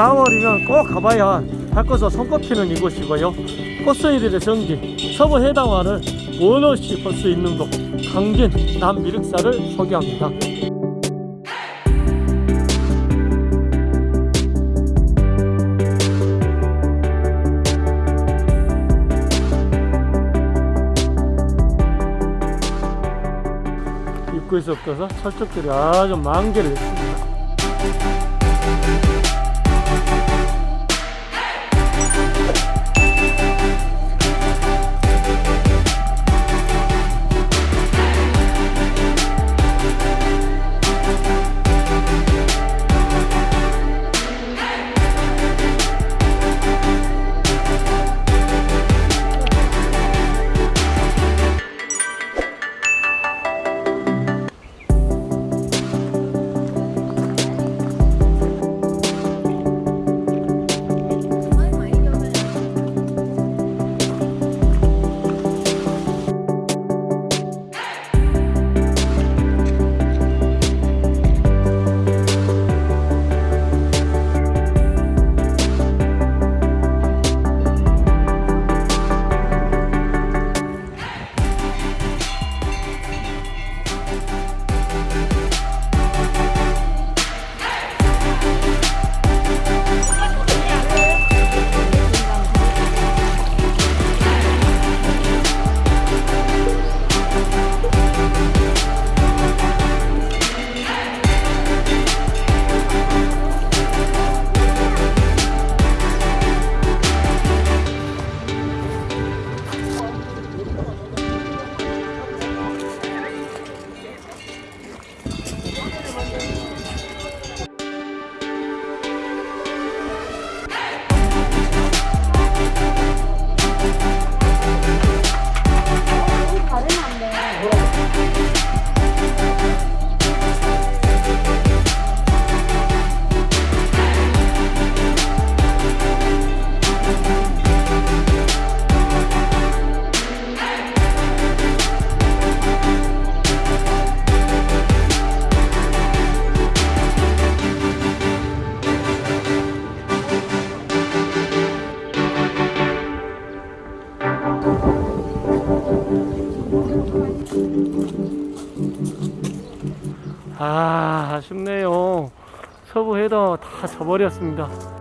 4월이면 꼭 가봐야 할 것으로 손꼽히는 이곳이고요. 꽃송이들의 성지 서부 해당화를 원 없이 볼 수 있는 곳 강진 남미륵사를 소개합니다. 입구에서부터 철쭉들이 아주 만개를 했습니다. 아 아쉽네요. 서부 해더 다 져버렸습니다